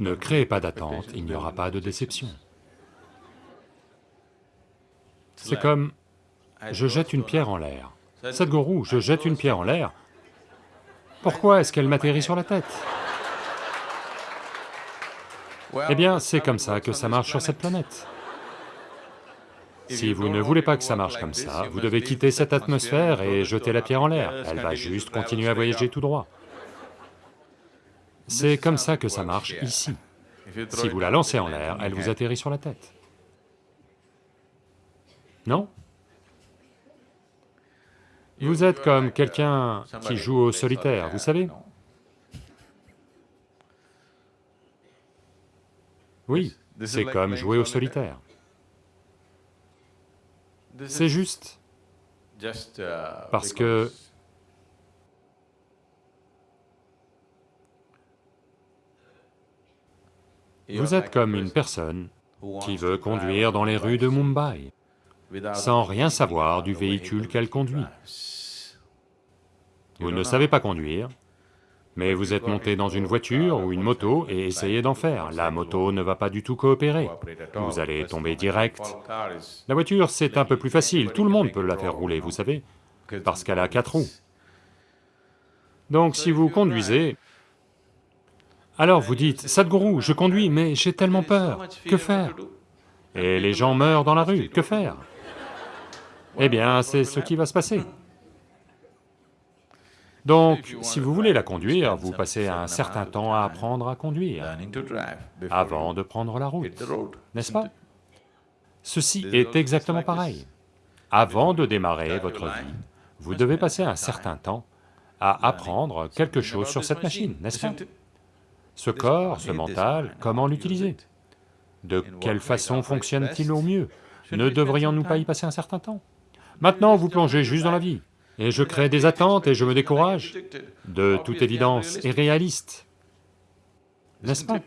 Ne créez pas d'attente, il n'y aura pas de déception. C'est comme, je jette une pierre en l'air. Sadhguru, je jette une pierre en l'air, pourquoi est-ce qu'elle m'atterrit sur la tête? Eh bien, c'est comme ça que ça marche sur cette planète. Si vous ne voulez pas que ça marche comme ça, vous devez quitter cette atmosphère et jeter la pierre en l'air, elle va juste continuer à voyager tout droit. C'est comme ça que ça marche ici. Si vous la lancez en l'air, elle vous atterrit sur la tête. Non Vous êtes comme quelqu'un qui joue au solitaire, vous savez Oui, c'est comme jouer au solitaire. C'est juste parce que vous êtes comme une personne qui veut conduire dans les rues de Mumbai sans rien savoir du véhicule qu'elle conduit. Vous ne savez pas conduire, mais vous êtes monté dans une voiture ou une moto et essayez d'en faire. La moto ne va pas du tout coopérer, vous allez tomber direct. La voiture, c'est un peu plus facile, tout le monde peut la faire rouler, vous savez, parce qu'elle a quatre roues. Donc si vous conduisez, alors vous dites, Sadhguru, je conduis, mais j'ai tellement peur, que faire? Et les gens meurent dans la rue, que faire? Eh bien, c'est ce qui va se passer. Donc, si vous voulez la conduire, vous passez un certain temps à apprendre à conduire avant de prendre la route, n'est-ce pas? Ceci est exactement pareil. Avant de démarrer votre vie, vous devez passer un certain temps à apprendre quelque chose sur cette machine, n'est-ce pas? Ce corps, ce mental, comment l'utiliser? De quelle façon fonctionne-t-il au mieux? Ne devrions-nous pas y passer un certain temps? Maintenant, vous plongez juste dans la vie, et je crée des attentes et je me décourage, de toute évidence, et réaliste, n'est-ce pas?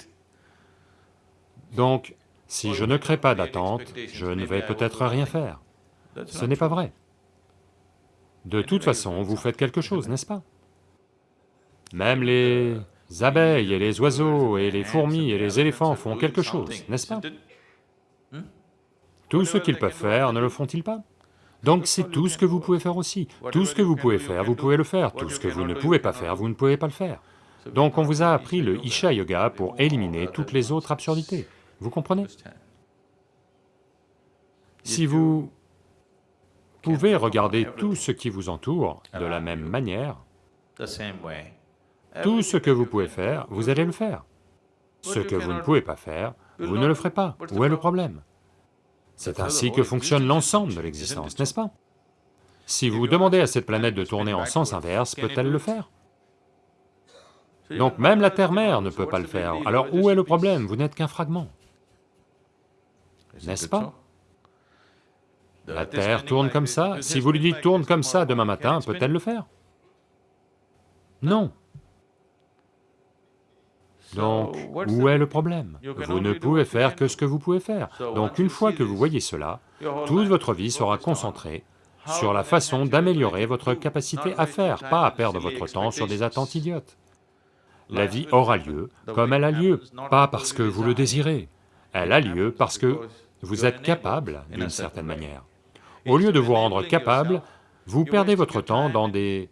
Donc, si je ne crée pas d'attente, je ne vais peut-être rien faire. Ce n'est pas vrai. De toute façon, vous faites quelque chose, n'est-ce pas? Même les abeilles et les oiseaux et les fourmis et les éléphants font quelque chose, n'est-ce pas? Tout ce qu'ils peuvent faire, ne le font-ils pas? Donc c'est tout ce que vous pouvez faire aussi. Tout ce que vous pouvez faire, vous pouvez le faire. Tout ce que vous ne pouvez pas faire, vous ne pouvez pas le faire. Donc on vous a appris le Isha Yoga pour éliminer toutes les autres absurdités. Vous comprenez? Si vous pouvez regarder tout ce qui vous entoure de la même manière, tout ce que vous pouvez faire, vous allez le faire. Ce que vous ne pouvez pas faire, vous ne le ferez pas. Où est le problème? C'est ainsi que fonctionne l'ensemble de l'existence, n'est-ce pas? Si vous demandez à cette planète de tourner en sens inverse, peut-elle le faire? Donc même la Terre-mère ne peut pas le faire, alors où est le problème? Vous n'êtes qu'un fragment, n'est-ce pas? La Terre tourne comme ça, si vous lui dites tourne comme ça demain matin, peut-elle le faire? Non. Donc, où est le problème? Vous ne pouvez faire que ce que vous pouvez faire. Donc une fois que vous voyez cela, toute votre vie sera concentrée sur la façon d'améliorer votre capacité à faire, pas à perdre votre temps sur des attentes idiotes. La vie aura lieu comme elle a lieu, pas parce que vous le désirez, elle a lieu parce que vous êtes capable d'une certaine manière. Au lieu de vous rendre capable, vous perdez votre temps dans des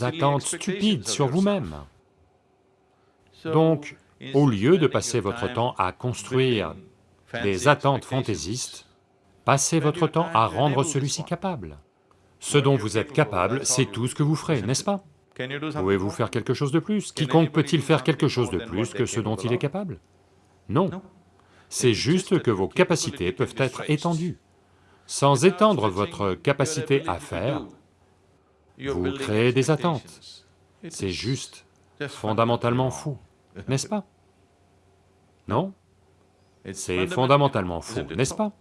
attentes stupides sur vous-même. Donc, au lieu de passer votre temps à construire des attentes fantaisistes, passez votre temps à rendre celui-ci capable. Ce dont vous êtes capable, c'est tout ce que vous ferez, n'est-ce pas? Pouvez-vous faire quelque chose de plus? Quiconque peut-il faire quelque chose de plus que ce dont il est capable? Non. C'est juste que vos capacités peuvent être étendues. Sans étendre votre capacité à faire, vous créez des attentes. C'est juste, fondamentalement fou n'est-ce pas? Non. C'est fondamentalement faux, n'est-ce pas?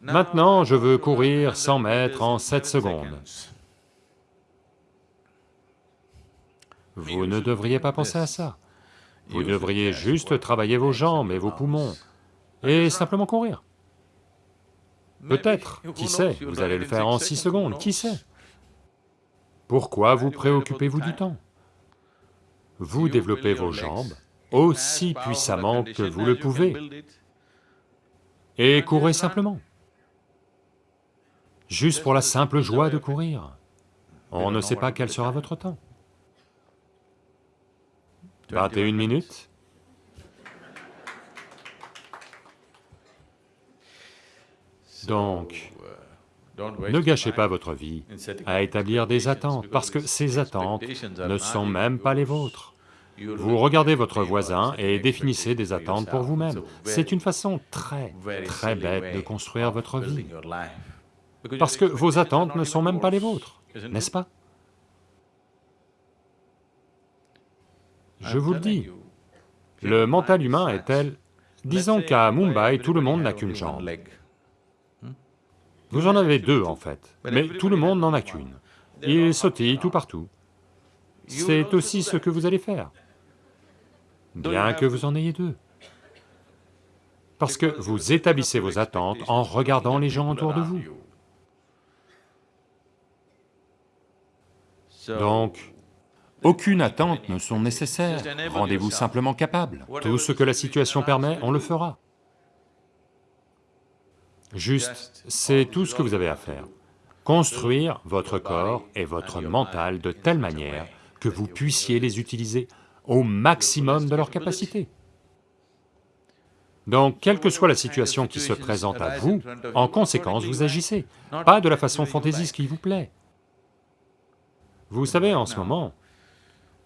Maintenant, je veux courir 100 mètres en 7 secondes. Vous ne devriez pas penser à ça. Vous devriez juste travailler vos jambes et vos poumons, et simplement courir. Peut-être, qui sait, vous allez le faire en 6 secondes, qui sait? Pourquoi vous préoccupez-vous du temps? Vous développez vos jambes aussi puissamment que vous le pouvez et courez simplement, juste pour la simple joie de courir. On ne sait pas quel sera votre temps. 21 minutes Donc, ne gâchez pas votre vie à établir des attentes, parce que ces attentes ne sont même pas les vôtres. Vous regardez votre voisin et définissez des attentes pour vous-même. C'est une façon très, très bête de construire votre vie, parce que vos attentes ne sont même pas les vôtres, n'est-ce pas? Je vous le dis, le mental humain est tel... Disons qu'à Mumbai, tout le monde n'a qu'une jambe. Vous en avez deux en fait, mais tout le monde n'en a qu'une. Il sautille tout partout. C'est aussi ce que vous allez faire, bien que vous en ayez deux. Parce que vous établissez vos attentes en regardant les gens autour de vous. Donc, aucune attente ne sont nécessaires, rendez-vous simplement capable. Tout ce que la situation permet, on le fera. Juste, c'est tout ce que vous avez à faire. Construire votre corps et votre mental de telle manière que vous puissiez les utiliser au maximum de leur capacité. Donc, quelle que soit la situation qui se présente à vous, en conséquence, vous agissez, pas de la façon fantaisiste qui vous plaît. Vous savez, en ce moment,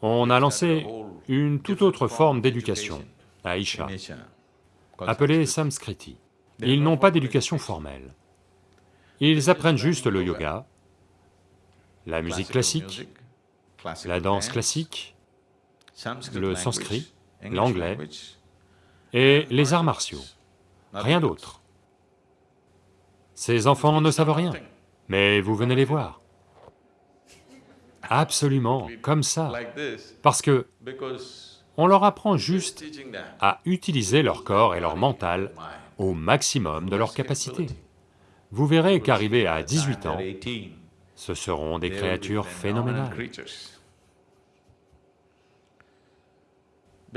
on a lancé une toute autre forme d'éducation à Isha, appelée Samskriti. Ils n'ont pas d'éducation formelle. Ils apprennent juste le yoga, la musique classique, la danse classique, le sanskrit, l'anglais et les arts martiaux, rien d'autre. Ces enfants ne savent rien, mais vous venez les voir. Absolument, comme ça, parce que on leur apprend juste à utiliser leur corps et leur mental au maximum de leur capacité. Vous verrez qu'arrivés à 18 ans, ce seront des créatures phénoménales.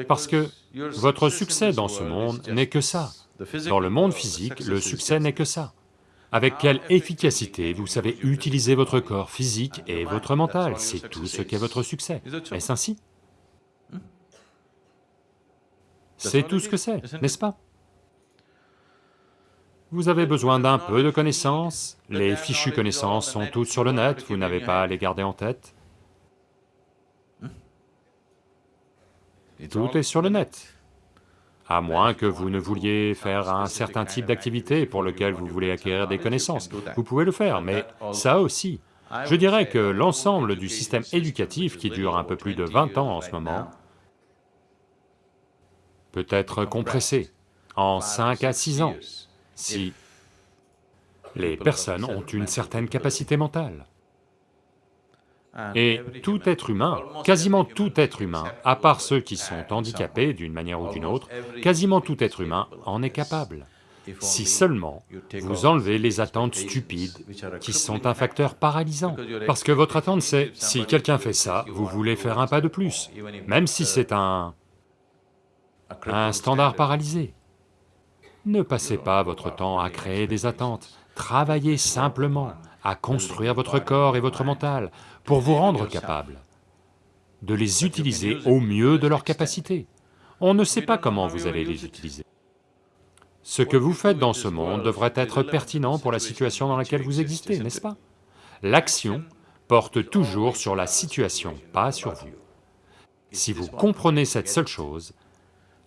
Parce que votre succès dans ce monde n'est que ça. Dans le monde physique, le succès n'est que ça. Avec quelle efficacité vous savez utiliser votre corps physique et votre mental, c'est tout ce qu'est votre succès. Est-ce ainsi? C'est tout ce que c'est, n'est-ce pas? Vous avez besoin d'un peu de connaissances, les fichues connaissances sont toutes sur le net, vous n'avez pas à les garder en tête. Tout est sur le net, à moins que vous ne vouliez faire un certain type d'activité pour lequel vous voulez acquérir des connaissances. Vous pouvez le faire, mais ça aussi, je dirais que l'ensemble du système éducatif qui dure un peu plus de 20 ans en ce moment peut être compressé en 5 à 6 ans si les personnes ont une certaine capacité mentale. Et tout être humain, quasiment tout être humain, à part ceux qui sont handicapés d'une manière ou d'une autre, quasiment tout être humain en est capable. Si seulement vous enlevez les attentes stupides qui sont un facteur paralysant. Parce que votre attente c'est, si quelqu'un fait ça, vous voulez faire un pas de plus, même si c'est un... un standard paralysé. Ne passez pas votre temps à créer des attentes, travaillez simplement à construire votre corps et votre mental pour vous rendre capable de les utiliser au mieux de leur capacité. On ne sait pas comment vous allez les utiliser. Ce que vous faites dans ce monde devrait être pertinent pour la situation dans laquelle vous existez, n'est-ce pas? L'action porte toujours sur la situation, pas sur vous. Si vous comprenez cette seule chose,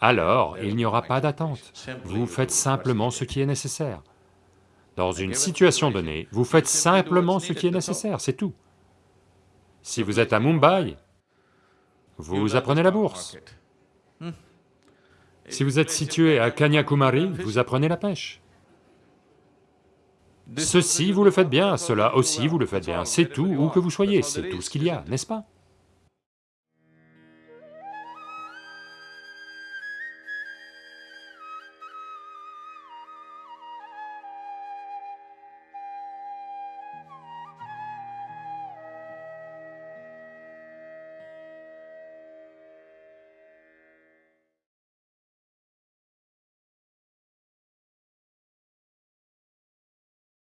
alors il n'y aura pas d'attente, vous faites simplement ce qui est nécessaire. Dans une situation donnée, vous faites simplement ce qui est nécessaire, c'est tout. Si vous êtes à Mumbai, vous apprenez la bourse. Si vous êtes situé à Kanyakumari, vous apprenez la pêche. Ceci, vous le faites bien, cela aussi, vous le faites bien, c'est tout, où que vous soyez, c'est tout ce qu'il y a, n'est-ce pas?